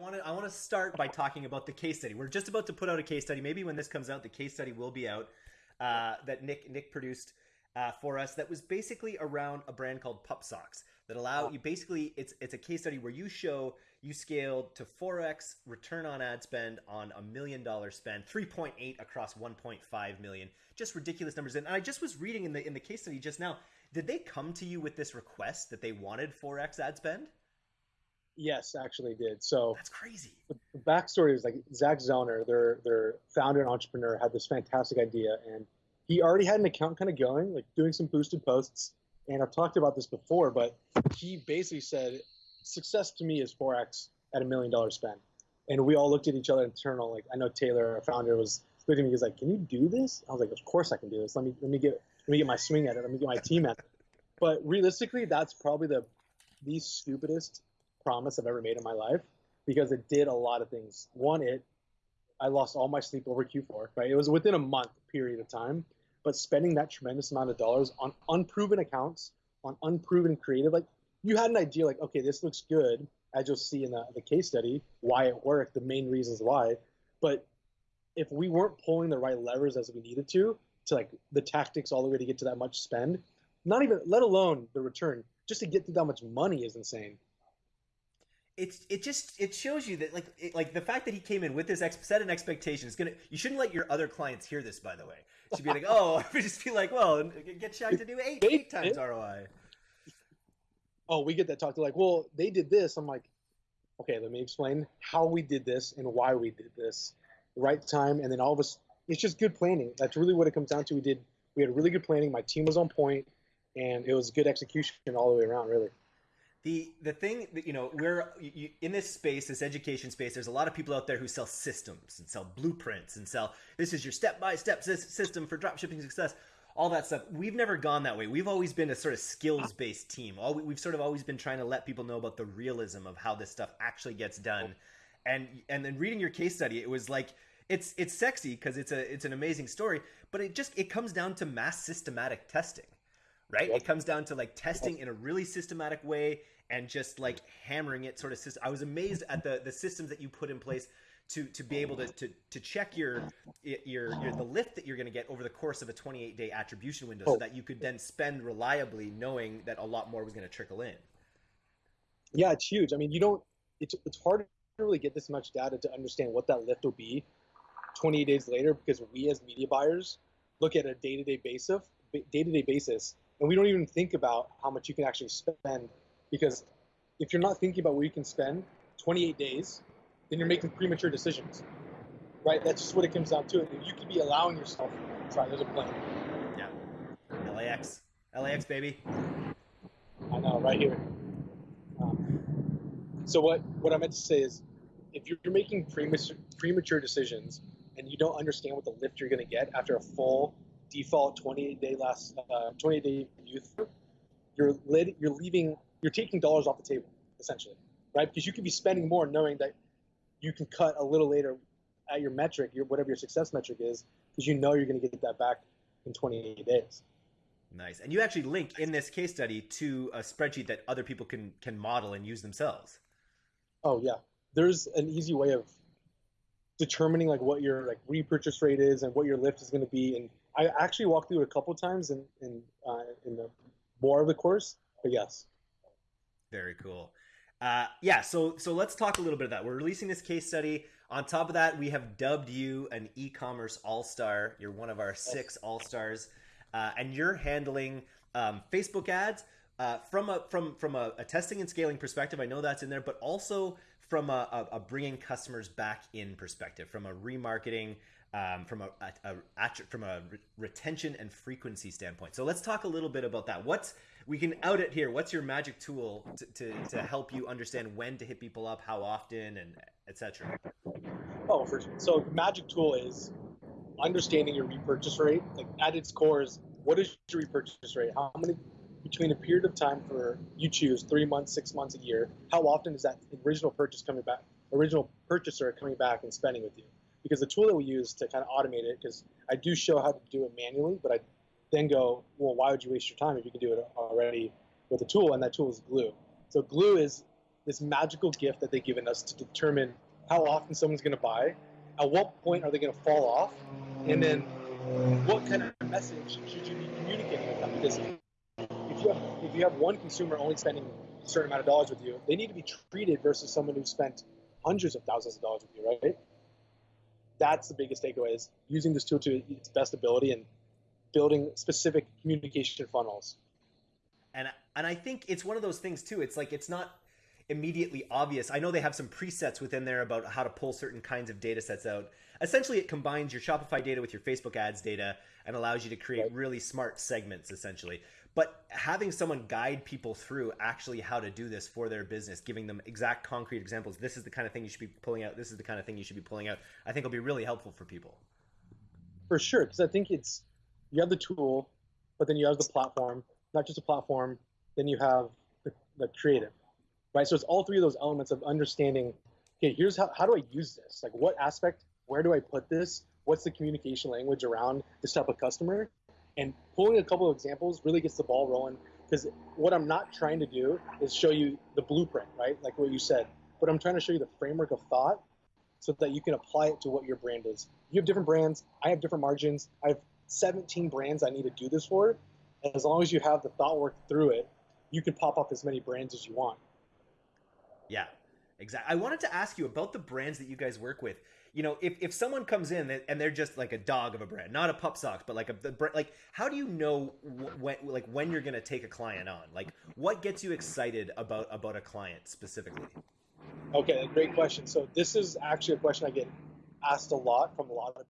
I want to I want to start by talking about the case study. We're just about to put out a case study. Maybe when this comes out, the case study will be out uh, that Nick Nick produced uh, for us. That was basically around a brand called Pup Socks that allow you basically it's it's a case study where you show you scaled to 4x return on ad spend on a million dollar spend 3.8 across 1.5 million just ridiculous numbers and i just was reading in the in the case study just now did they come to you with this request that they wanted 4x ad spend Yes, actually did. So that's crazy. The, backstory is like Zach Zellner, their their founder and entrepreneur, had this fantastic idea, and he already had an account kind of going, like doing some boosted posts. And I've talked about this before, but he basically said, "Success to me is 4x at a million dollar spend." And we all looked at each other internal. Like I know Taylor, our founder, was looking at me. He's like, "Can you do this?" I was like, "Of course I can do this. Let me let me get let me get my swing at it. Let me get my team at it." But realistically, that's probably the the stupidest promise I've ever made in my life because it did a lot of things. One, it I lost all my sleep over Q4. Right, it was within a month period of time, but spending that tremendous amount of dollars on unproven accounts, on unproven creative, like you had an idea, like okay, this looks good, as you'll see in the, the case study, why it worked, the main reasons why, but if we weren't pulling the right levers as we needed to, to like the tactics all the way to get to that much spend, not even let alone the return, just to get to that much money is insane it's it just it shows you that like it, like the fact that he came in with this ex- set an expectation is gonna you shouldn't let your other clients hear this by the way. You should be like oh I just be like well get Shaq to do eight eight times ROI oh we get that talk to like well they did this. I'm like okay let me explain how we did this and why we did this. The right time and then all of us it's just good planning. That's really what it comes down to. We did we had really good planning. My team was on point and it was good execution all the way around really the the thing that you know we're you, in this space this education space there's a lot of people out there who sell systems and sell blueprints and sell this is your step by step system for dropshipping success all that stuff. We've never gone that way. We've always been a sort of skills based team. All we've sort of always been trying to let people know about the realism of how this stuff actually gets done. And and then reading your case study it was like it's it's sexy because it's a it's an amazing story but it just it comes down to mass systematic testing right? Yep. It comes down to like testing in a really systematic way and just like hammering it sort of system. I was amazed at the the systems that you put in place to to be able to to, to check your, your your the lift that you're going to get over the course of a 28 day attribution window so oh. that you could then spend reliably knowing that a lot more was going to trickle in. Yeah, it's huge. I mean, you don't it's it's hard to really get this much data to understand what that lift will be 28 days later because we as media buyers look at a day-to-day basis day-to-day basis and we don't even think about how much you can actually spend because if you're not thinking about what you can spend 28 days then you're making premature decisions right? That's just what it comes down to and you could be allowing yourself sorry there's a plane yeah. Lax lax baby. I know right here. Um, so what what i meant to say is if you're making premature premature decisions and you don't understand what the lift you're going to get after a full default 28 day last uh, 28 day youth, you're you're leaving you're taking dollars off the table essentially, right? Because you could be spending more knowing that you can cut a little later at your metric, your whatever your success metric is, because you know you're going to get that back in 28 days. Nice. And you actually link in this case study to a spreadsheet that other people can can model and use themselves. Oh yeah. There's an easy way of determining like what your like repurchase rate is and what your lift is going to be and I actually walked through it a couple times in in uh, in the more of the course, but yes. Very cool. Uh, yeah, so so let's talk a little bit of that. We're releasing this case study. On top of that, we have dubbed you an e-commerce all-star. You're one of our six all-stars, uh, and you're handling um, Facebook ads uh, from a from from a, a, testing and scaling perspective. I know that's in there, but also from a, a, a bringing customers back in perspective, from a remarketing, um, from a, a, a, from a re- retention and frequency standpoint. So let's talk a little bit about that. What's we can out it here. What's your magic tool to, to, to help you understand when to hit people up, how often, and etc. Oh, for. So magic tool is understanding your repurchase rate. Like at its core is what is your repurchase rate? How many between a period of time for you choose three months, six months, a year? How often is that original purchase coming back? Original purchaser coming back and spending with you? Because the tool that we use to kind of automate it, because I do show how to do it manually, but I then go, well, why would you waste your time if you can do it already with a tool? And that tool is Glew. So Glew is this magical gift that they've given us to determine how often someone's going to buy, at what point are they going to fall off, and then what kind of message should you be communicating with them? Because if you have if you have one consumer only spending a certain amount of dollars with you, they need to be treated versus someone who spent hundreds of thousands of dollars with you, right? That's the biggest takeaway: is using this tool to its best ability and building specific communication funnels. And and I think it's one of those things too. It's like it's not immediately obvious. I know they have some presets within there about how to pull certain kinds of data sets out. Essentially, it combines your Shopify data with your Facebook ads data and allows you to create right. really smart segments, essentially. But having someone guide people through actually how to do this for their business, giving them exact concrete examples, this is the kind of thing you should be pulling out, this is the kind of thing you should be pulling out, I think will be really helpful for people. For sure, because I think it's you have the tool, but then you have the platform, not just a platform, then you have the, the creative right? So it's all three of those elements of understanding. Okay, here's how how do I use this? Like, what aspect? Where do I put this? What's the communication language around this type of customer? And pulling a couple of examples really gets the ball rolling because what I'm not trying to do is show you the blueprint, right? Like what you said, but I'm trying to show you the framework of thought so that you can apply it to what your brand is. You have different brands. I have different margins. I have 17 brands I need to do this for. And as long as you have the thought work through it, you can pop up as many brands as you want. Yeah, exactly. I wanted to ask you about the brands that you guys work with. You know, if, if someone comes in and they're just like a dog of a brand, not a pup socks, but like a the, like, how do you know when like when you're gonna take a client on? Like, what gets you excited about about a client specifically? Okay, great question. So this is actually a question I get asked a lot from a lot of